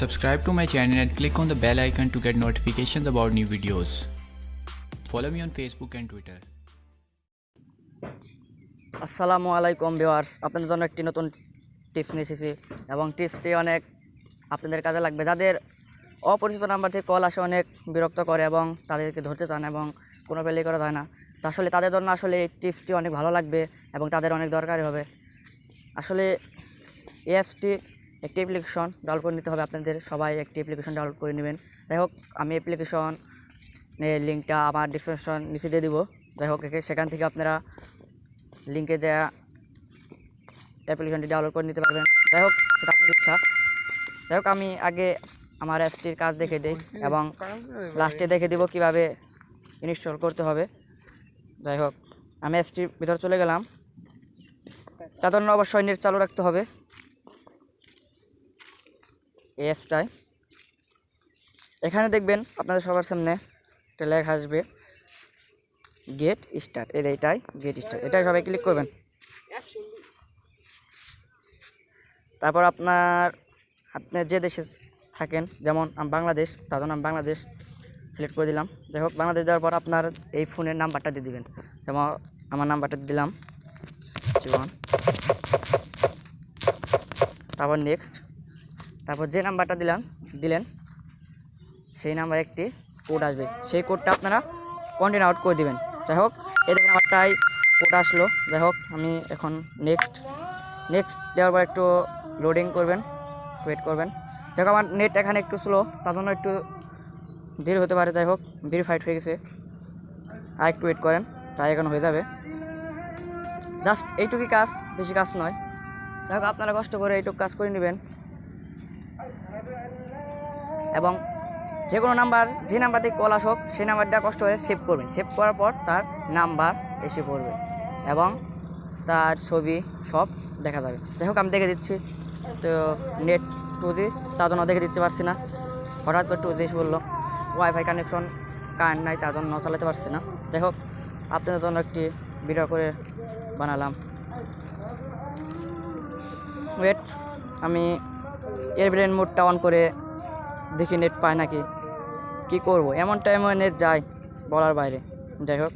Subscribe to my channel and click on the bell icon to get notifications about new videos. Follow me on Facebook and Twitter. আসসালামু আলাইকুম viewers, আপনাদের জন্য একটি নতুন tips নিয়ে এসেছি এবং টিপসটি অনেক আপনাদের কাজে লাগবে যাদের অপরিচিত নাম্বার থেকে কল আসে, অনেক বিরক্ত করে এবং তাদেরকে ধরতে চান এবং কোনো পেলেই করা যায় না আসলে তাদের জন্য আসলে এই টিপসটি অনেক ভালো লাগবে এবং তাদের অনেক দরকারি হবে আসলে এই অ্যাপসটি একটি অ্যাপ্লিকেশন ডাউনলোড করে নিতে হবে। আপনাদের সবাই একটি অ্যাপ্লিকেশন ডাউনলোড করে নেবেন। যাই হোক, আমি অ্যাপ্লিকেশন লিঙ্কটা আমার ডিসক্রিপশন নিচে দিয়ে দিব। যাই হোক সেখান থেকে আপনারা লিঙ্কে যা অ্যাপ্লিকেশনটি ডাউনলোড করে নিতে পারবেন। যাই হোক, সেটা আপনার ইচ্ছা। যাই হোক, আমি আগে আমার অ্যাপটির কাজ দেখে দিই এবং লাস্টে দেখে দিব কীভাবে ইনস্টল করতে হবে। যাই হোক, আমি অ্যাপসটির ভিতর চলে গেলাম। জন্য অবশ্যই নেট চালু রাখতে হবে। এই এখানে দেখবেন আপনাদের সবার সামনে একটা লেখা আসবে গেট স্টার্ট এই যে এটাই গেট স্টার্ট এটাই সবাই ক্লিক করবেন। তারপর আপনার আপনি যে দেশে থাকেন, যেমন আমি বাংলাদেশ, তার জন্য আমি বাংলাদেশ সিলেক্ট করে দিলাম। যাই হোক, বাংলাদেশ দেওয়ার পর আপনার এই ফোনের নাম্বারটা দিয়ে দিবেন। যেমন আমার নাম্বারটা দিলাম জীবন তারপর নেক্সট তারপর যে নাম্বারটা দিলাম, দিলেন, সেই নাম্বার একটি কোড আসবে। সেই কোডটা আপনারা কন্টিনিউ আউট করে দিবেন। যাই হোক, এই দেখেন আমারটাই কোড আসলো। যাই হোক, আমি এখন নেক্সট নেক্সট দেওয়ার পর একটু লোডিং করবেন ওয়েট করবেন। যাই হোক, আমার নেট এখানে একটু স্লো তার জন্য একটু দেরি হতে পারে। যাই হোক ভেরিফাইড হয়ে গেছে। আর একটু ওয়েট করেন, তাই এখন হয়ে যাবে। জাস্ট এইটুকুই কাজ, বেশি কাজ নয়। যাই হোক, আপনারা কষ্ট করে এইটুকু কাজ করে নেবেন। এবং যে কোনো নাম্বার, যে নাম্বার থেকে কল আসুক, সেই নাম্বারটা কষ্ট করে সেভ করবেন। সেভ করার পর তার নাম্বার এসে পড়বে এবং তার ছবি সব দেখা যাবে। যাই হোক, আমি দেখে দিচ্ছি। তো নেট টু জি তার জন্য দেখে দিতে পারছি না। হঠাৎ করে টু জি বলল ওয়াইফাই কানেকশন কারেন্ট নাই, তার জন্য চালাতে পারছি না। যাই হোক, আপনাদের জন্য একটি ভিডিও করে বানালাম। ওয়েট আমি এয়ারপ্লেন মোডটা অন করে দেখি নেট পায় নাকি? কি করব? এমন টাইমে নেট যায় বলার বাইরে। যাই হোক।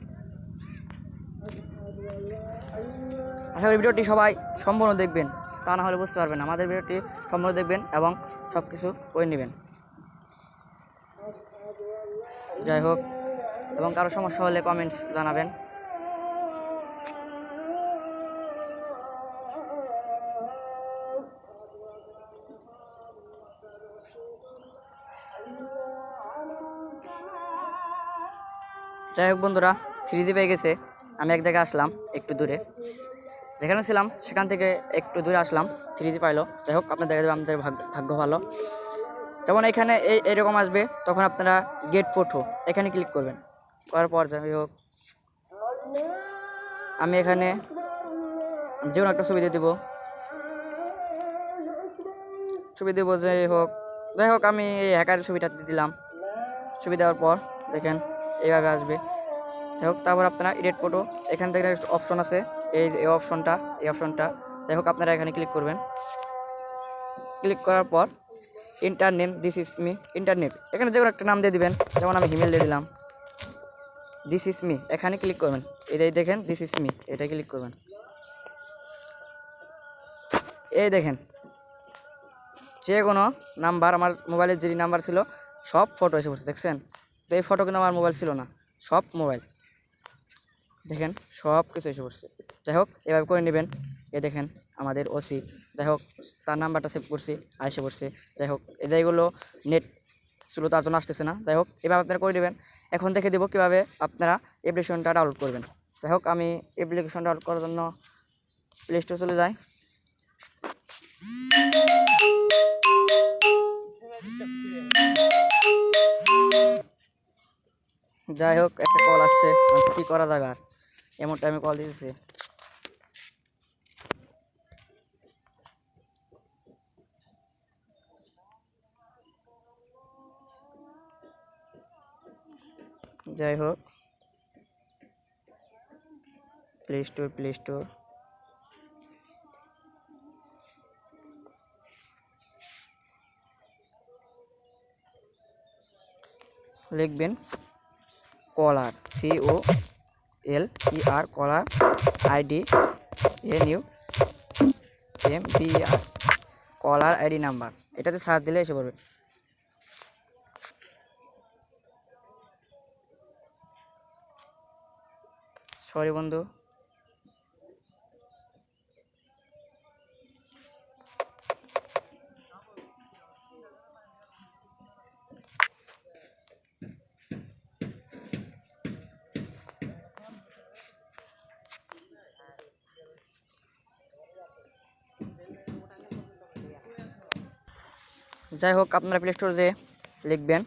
আশা করি ভিডিওটি সবাই সম্পূর্ণ দেখবেন। তা না হলে বুঝতে পারবেন। আমাদের ভিডিওটি সম্পূর্ণ দেখবেন এবং সব কিছু করে নেবেন। যাই হোক। এবং কারও সমস্যা হলে কমেন্টস জানাবেন। যাই হোক বন্ধুরা থ্রি জি পেয়ে গেছে। আমি এক জায়গায় আসলাম, একটু দূরে। যেখানে ছিলাম, সেখান থেকে একটু দূরে আসলাম থ্রি জি পাইলো। যাই হোক আপনার দেখা যাবে আমাদের ভাগ্য ভালো। যেমন এখানে এই এরকম আসবে, তখন আপনারা গেট ফটো এখানে ক্লিক করবেন। করার পর যাই হোক, আমি এখানে যে কোনো একটা ছবি দিয়ে দেবো। ছবি দেবো, যাই হোক। যাই হোক, আমি এই হ্যাকারের ছবিটা দিলাম। ছবি দেওয়ার পর, দেখেন। এইভাবে আসবে। যাই হোক, তারপর আপনারা এডিট ফটো এখান থেকে একটা অপশন আছে। এই এই অপশনটা এই অপশনটা যাই হোক, আপনারা এখানে ক্লিক করবেন। ক্লিক করার পর enter name this is me enter name এখানে যে কোনো একটা নাম দিয়ে দিবেন, যেমন আমি হিমেল দিয়ে দিলাম। দিস ইস মি এখানে ক্লিক করবেন। এটাই দেখেন দিস ইস মি এটাই ক্লিক করবেন। এই দেখেন, যে কোনো নাম্বার আমার মোবাইলের যে নাম্বার ছিল, সব ফটো এসে পড়ছে, দেখছেন? তো এই ফটো কিন্তু আমার মোবাইল ছিল না, সব মোবাইল দেখেন, সব কিছু এসে পড়ছে। যাই হোক, এভাবে করে নেবেন। এ দেখেন, আমাদের ওসি যাই হোক, তার নাম্বারটা সেভ করছি এসে পড়ছে। যাই হোক, এ এগুলো নেট ছিল তার জন্য আসতেছে না। যাই হোক, এভাবে আপনারা করে নেবেন। এখন দেখে দেবো কীভাবে আপনারা অ্যাপ্লিকেশনটা ডাউনলোড করবেন। যাই হোক, আমি অ্যাপ্লিকেশন ডাউনলোড করার জন্য প্লে স্টোর চলে যাই। যাই হোক, একটা কল আসছে। এখন কি করা যাবে আর? এমন টাইমে কল দিতেছে। যাই হোক। প্লে স্টোর প্লে স্টোর লিখবেন। Caller C O L E R caller ID N U M P R, caller ID number. এটাতে সার্চ দিলে এসে পড়বে। সরি বন্ধু। যাই হোক আপনারা প্লে স্টোর যে লিখবেন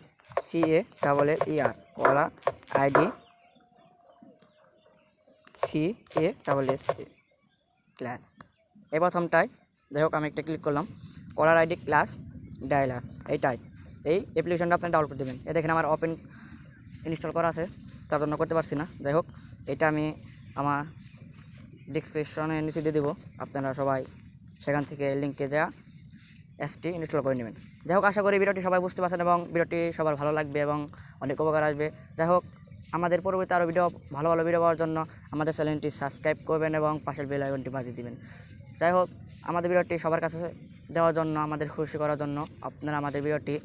C A double L R caller ID C A double S A class এই প্রথমটাই যাই হোক আমি একটা ক্লিক করলাম, কলার আইডি ক্লাস ডায়লার এইটাই। এই অ্যাপ্লিকেশনটা আপনি ডাউনলোড করে দেবেন। এ দেখেন, আমার ওপেন ইনস্টল করা আছে, তার জন্য করতে পারছি না। যাই হোক এটা আমি আমার ডিসক্রিপশনে নিচে দিয়ে দেবো। আপনারা সবাই সেখান থেকে লিঙ্কে যা অ্যাপটি ইনস্টল করে নেবেন। যাই হোক, আশা করি ভিডিওটি সবাই বুঝতে পারছেন এবং ভিডিওটি সবার ভালো লাগবে এবং অনেক উপকার আসবে। যাই হোক, আমাদের পরবর্তী আরও ভিডিও, ভালো ভালো ভিডিও পাওয়ার জন্য আমাদের চ্যানেলটি সাবস্ক্রাইব করবেন এবং পাশের বেল আইকনটি বাজিয়ে দিবেন। যাই হোক, আমাদের ভিডিওটি সবার কাছে দেওয়ার জন্য, আমাদের খুশি করার জন্য আপনারা আমাদের ভিডিওটি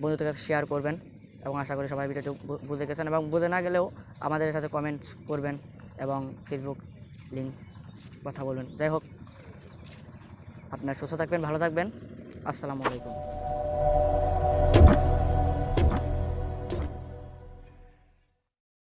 বন্ধুদের কাছে শেয়ার করবেন এবং আশা করি সবাই ভিডিওটি বুঝে গেছেন এবং বুঝে না গেলেও আমাদের সাথে কমেন্টস করবেন এবং ফেসবুক লিঙ্ক কথা বলবেন। যাই হোক আপনারা সুস্থ থাকবেন ভালো থাকবেন। আসসালামু আলাইকুম।